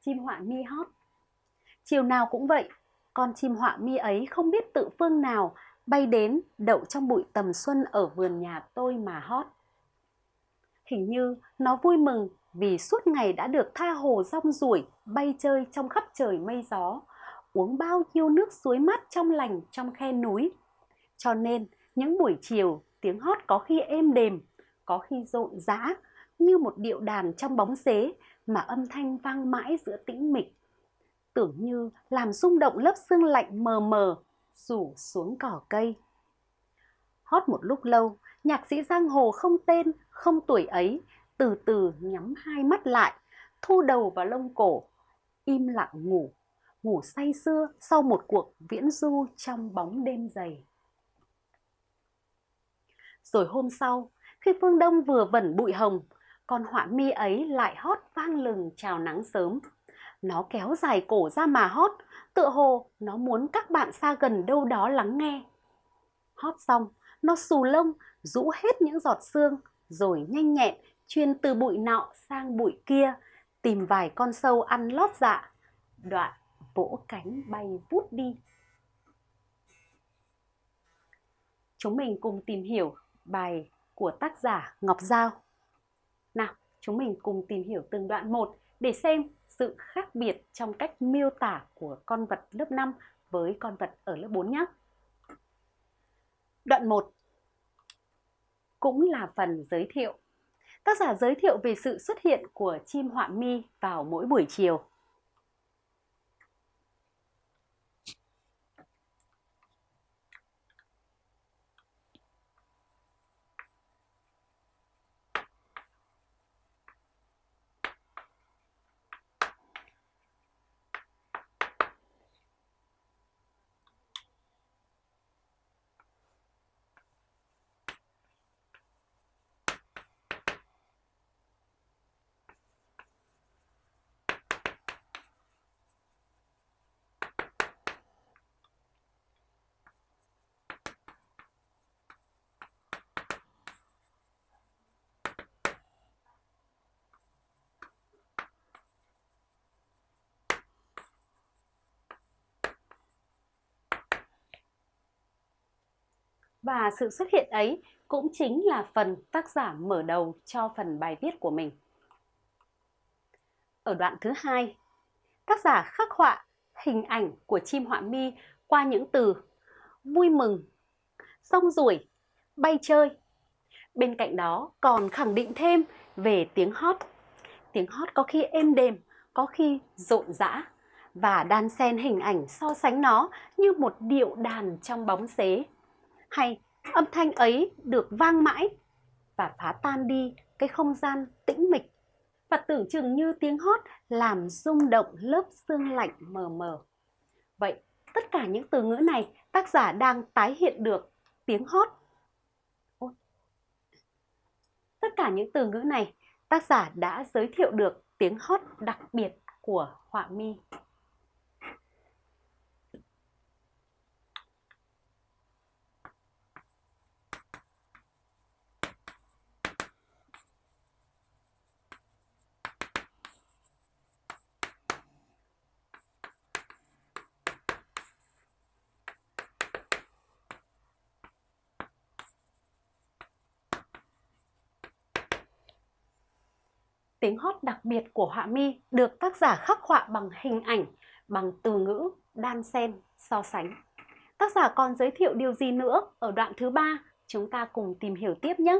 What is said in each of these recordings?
chim họa mi hót. Chiều nào cũng vậy, con chim họa mi ấy không biết tự phương nào bay đến đậu trong bụi tầm xuân ở vườn nhà tôi mà hót. Hình như nó vui mừng vì suốt ngày đã được tha hồ rong ruổi bay chơi trong khắp trời mây gió, uống bao nhiêu nước suối mát trong lành trong khe núi. Cho nên những buổi chiều tiếng hót có khi êm đềm, có khi rộn rã như một điệu đàn trong bóng xế mà âm thanh vang mãi giữa tĩnh mịch. Tưởng như làm rung động lớp xương lạnh mờ mờ rủ xuống cỏ cây. Hót một lúc lâu, nhạc sĩ giang hồ không tên, không tuổi ấy, từ từ nhắm hai mắt lại, thu đầu vào lông cổ, im lặng ngủ, ngủ say sưa sau một cuộc viễn du trong bóng đêm dày. Rồi hôm sau, khi phương đông vừa vẩn bụi hồng, con họa mi ấy lại hót vang lừng chào nắng sớm. Nó kéo dài cổ ra mà hót, tựa hồ nó muốn các bạn xa gần đâu đó lắng nghe. Hót xong, nó xù lông, rũ hết những giọt sương, rồi nhanh nhẹn chuyên từ bụi nọ sang bụi kia, tìm vài con sâu ăn lót dạ. Đoạn vỗ cánh bay vút đi. Chúng mình cùng tìm hiểu bài của tác giả Ngọc Giao. Nào, chúng mình cùng tìm hiểu từng đoạn một để xem sự khác biệt trong cách miêu tả của con vật lớp 5 với con vật ở lớp 4 nhé. Đoạn 1 cũng là phần giới thiệu. Tác giả giới thiệu về sự xuất hiện của chim họa mi vào mỗi buổi chiều. Và sự xuất hiện ấy cũng chính là phần tác giả mở đầu cho phần bài viết của mình. Ở đoạn thứ hai, tác giả khắc họa hình ảnh của chim họa mi qua những từ vui mừng, rong ruổi, bay chơi. Bên cạnh đó còn khẳng định thêm về tiếng hót. Tiếng hót có khi êm đềm, có khi rộn rã và đan xen hình ảnh so sánh nó như một điệu đàn trong bóng xế hay âm thanh ấy được vang mãi và phá tan đi cái không gian tĩnh mịch và tưởng chừng như tiếng hót làm rung động lớp xương lạnh mờ mờ. Vậy, tất cả những từ ngữ này tác giả đang tái hiện được tiếng hót. Ôi. Tất cả những từ ngữ này tác giả đã giới thiệu được tiếng hót đặc biệt của họa mi. Tiếng hót đặc biệt của họa mi được tác giả khắc họa bằng hình ảnh, bằng từ ngữ, đan xen, so sánh. Tác giả còn giới thiệu điều gì nữa ở đoạn thứ ba? Chúng ta cùng tìm hiểu tiếp nhé.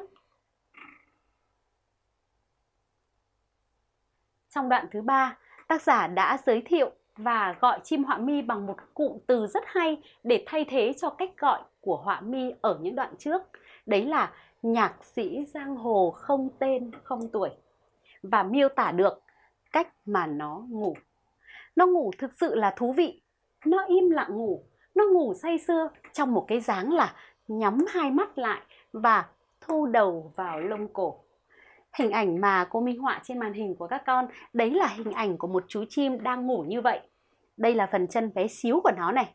Trong đoạn thứ ba, tác giả đã giới thiệu và gọi chim họa mi bằng một cụm từ rất hay để thay thế cho cách gọi của họa mi ở những đoạn trước. Đấy là nhạc sĩ giang hồ không tên không tuổi và miêu tả được cách mà nó ngủ. Nó ngủ thực sự là thú vị. Nó im lặng ngủ, nó ngủ say sưa trong một cái dáng là nhắm hai mắt lại và thu đầu vào lông cổ. Hình ảnh mà cô minh họa trên màn hình của các con, đấy là hình ảnh của một chú chim đang ngủ như vậy. Đây là phần chân bé xíu của nó này.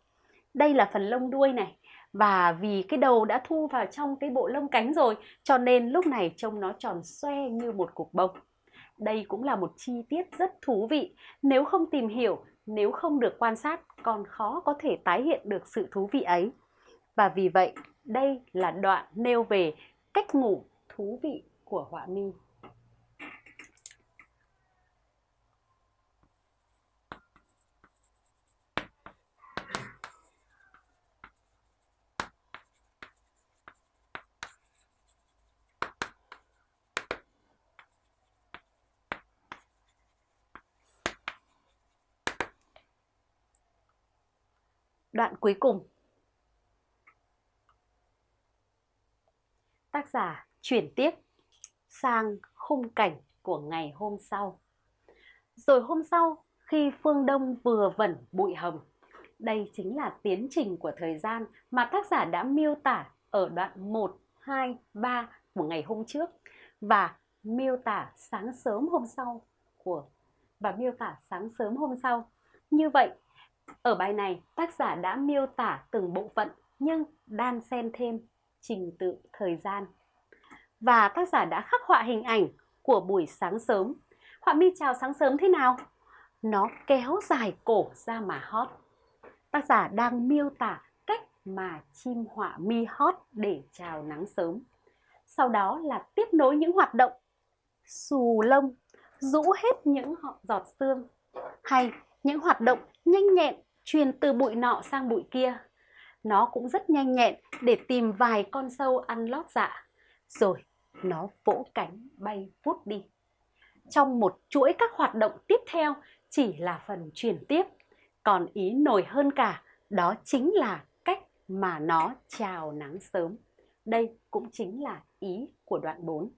Đây là phần lông đuôi này. Và vì cái đầu đã thu vào trong cái bộ lông cánh rồi, cho nên lúc này trông nó tròn xoe như một cục bông. Đây cũng là một chi tiết rất thú vị. Nếu không tìm hiểu, nếu không được quan sát, còn khó có thể tái hiện được sự thú vị ấy. Và vì vậy, đây là đoạn nêu về cách ngủ thú vị của họa mi. Đoạn cuối cùng Tác giả chuyển tiếp sang khung cảnh của ngày hôm sau. Rồi hôm sau, khi phương đông vừa vẩn bụi hồng, đây chính là tiến trình của thời gian mà tác giả đã miêu tả ở đoạn 1, 2, 3 của ngày hôm trước và miêu tả sáng sớm hôm sau của và miêu tả sáng sớm hôm sau. Như vậy, ở bài này tác giả đã miêu tả từng bộ phận nhưng đan xen thêm trình tự thời gian. Và tác giả đã khắc họa hình ảnh của buổi sáng sớm. Họa mi chào sáng sớm thế nào? Nó kéo dài cổ ra mà hót. Tác giả đang miêu tả cách mà chim họa mi hót để chào nắng sớm. Sau đó là tiếp nối những hoạt động xù lông, rũ hết những giọt sương hay những hoạt động nhanh nhẹn truyền từ bụi nọ sang bụi kia nó cũng rất nhanh nhẹn để tìm vài con sâu ăn lót dạ. Rồi, nó vỗ cánh bay vút đi. Trong một chuỗi các hoạt động tiếp theo chỉ là phần truyền tiếp. Còn ý nổi hơn cả, đó chính là cách mà nó chào nắng sớm. Đây cũng chính là ý của đoạn 4.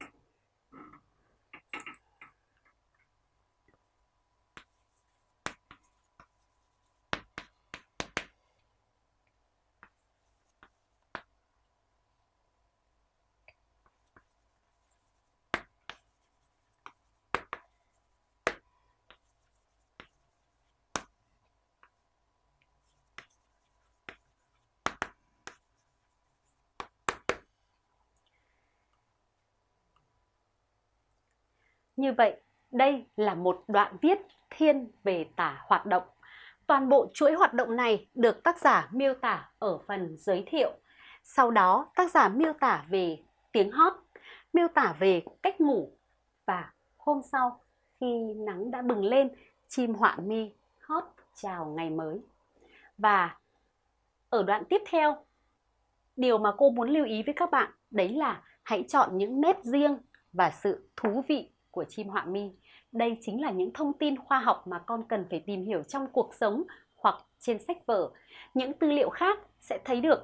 Như vậy, đây là một đoạn viết thiên về tả hoạt động. Toàn bộ chuỗi hoạt động này được tác giả miêu tả ở phần giới thiệu. Sau đó, tác giả miêu tả về tiếng hót, miêu tả về cách ngủ và hôm sau khi nắng đã bừng lên, chim họa mi hót chào ngày mới. Và ở đoạn tiếp theo, điều mà cô muốn lưu ý với các bạn đấy là hãy chọn những nét riêng và sự thú vị của chim họa mi. Đây chính là những thông tin khoa học mà con cần phải tìm hiểu trong cuộc sống hoặc trên sách vở. Những tư liệu khác sẽ thấy được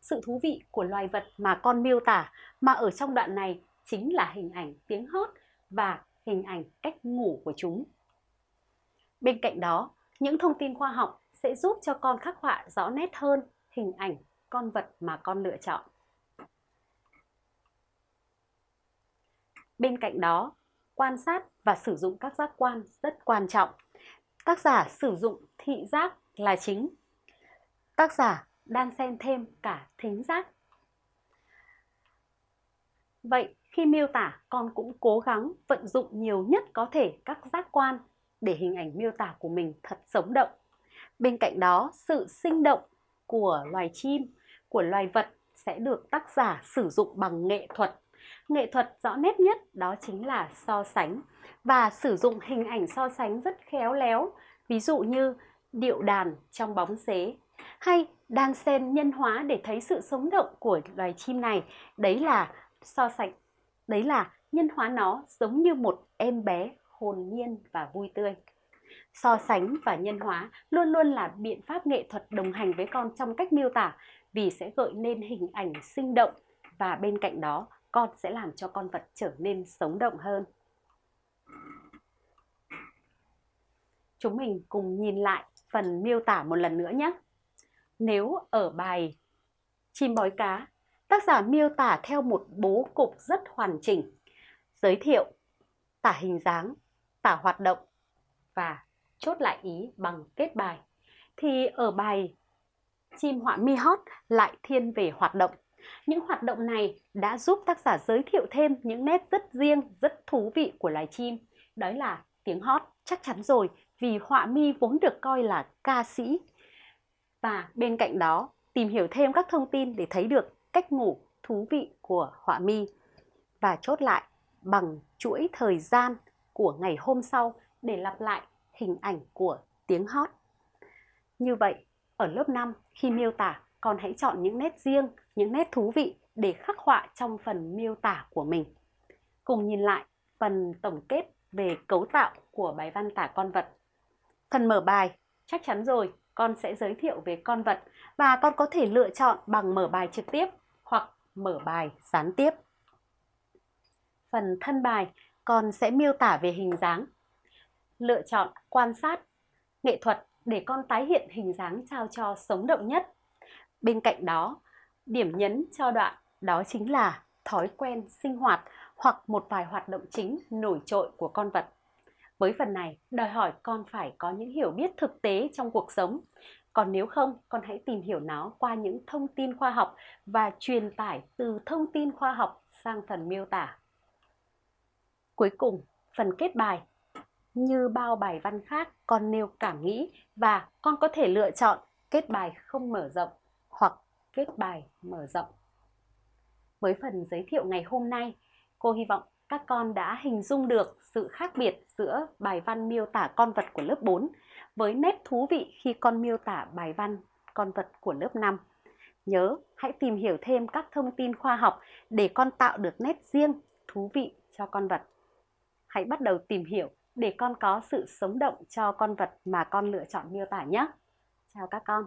sự thú vị của loài vật mà con miêu tả mà ở trong đoạn này chính là hình ảnh tiếng hót và hình ảnh cách ngủ của chúng. Bên cạnh đó, những thông tin khoa học sẽ giúp cho con khắc họa rõ nét hơn hình ảnh con vật mà con lựa chọn. Bên cạnh đó, quan sát và sử dụng các giác quan rất quan trọng. Tác giả sử dụng thị giác là chính. Tác giả đan xen thêm cả thính giác. Vậy khi miêu tả con cũng cố gắng vận dụng nhiều nhất có thể các giác quan để hình ảnh miêu tả của mình thật sống động. Bên cạnh đó, sự sinh động của loài chim, của loài vật sẽ được tác giả sử dụng bằng nghệ thuật Nghệ thuật rõ nét nhất đó chính là so sánh và sử dụng hình ảnh so sánh rất khéo léo, ví dụ như điệu đàn trong bóng xế hay đan sen nhân hóa để thấy sự sống động của loài chim này. Đấy là so sánh, đấy là nhân hóa nó giống như một em bé hồn nhiên và vui tươi. So sánh và nhân hóa luôn luôn là biện pháp nghệ thuật đồng hành với con trong cách miêu tả vì sẽ gợi nên hình ảnh sinh động và bên cạnh đó con sẽ làm cho con vật trở nên sống động hơn. Chúng mình cùng nhìn lại phần miêu tả một lần nữa nhé. Nếu ở bài chim bói cá, tác giả miêu tả theo một bố cục rất hoàn chỉnh, giới thiệu, tả hình dáng, tả hoạt động và chốt lại ý bằng kết bài. Thì ở bài chim họa mi hót lại thiên về hoạt động những hoạt động này đã giúp tác giả giới thiệu thêm những nét rất riêng, rất thú vị của loài chim. Đó là tiếng hót, chắc chắn rồi, vì họa mi vốn được coi là ca sĩ. Và bên cạnh đó, tìm hiểu thêm các thông tin để thấy được cách ngủ thú vị của họa mi. Và chốt lại bằng chuỗi thời gian của ngày hôm sau để lặp lại hình ảnh của tiếng hót. Như vậy, ở lớp 5 khi miêu tả, con hãy chọn những nét riêng, những nét thú vị để khắc họa trong phần miêu tả của mình. Cùng nhìn lại phần tổng kết về cấu tạo của bài văn tả con vật. Phần mở bài, chắc chắn rồi, con sẽ giới thiệu về con vật và con có thể lựa chọn bằng mở bài trực tiếp hoặc mở bài gián tiếp. Phần thân bài, con sẽ miêu tả về hình dáng. Lựa chọn quan sát, nghệ thuật để con tái hiện hình dáng trao cho sống động nhất. Bên cạnh đó, điểm nhấn cho đoạn đó chính là thói quen sinh hoạt hoặc một vài hoạt động chính nổi trội của con vật. Với phần này, đòi hỏi con phải có những hiểu biết thực tế trong cuộc sống. Còn nếu không, con hãy tìm hiểu nó qua những thông tin khoa học và truyền tải từ thông tin khoa học sang phần miêu tả. Cuối cùng, phần kết bài. Như bao bài văn khác, con nêu cảm nghĩ và con có thể lựa chọn kết bài không mở rộng viết bài mở rộng. Với phần giới thiệu ngày hôm nay, cô hy vọng các con đã hình dung được sự khác biệt giữa bài văn miêu tả con vật của lớp 4 với nét thú vị khi con miêu tả bài văn con vật của lớp 5. Nhớ, hãy tìm hiểu thêm các thông tin khoa học để con tạo được nét riêng, thú vị cho con vật. Hãy bắt đầu tìm hiểu để con có sự sống động cho con vật mà con lựa chọn miêu tả nhé. Chào các con.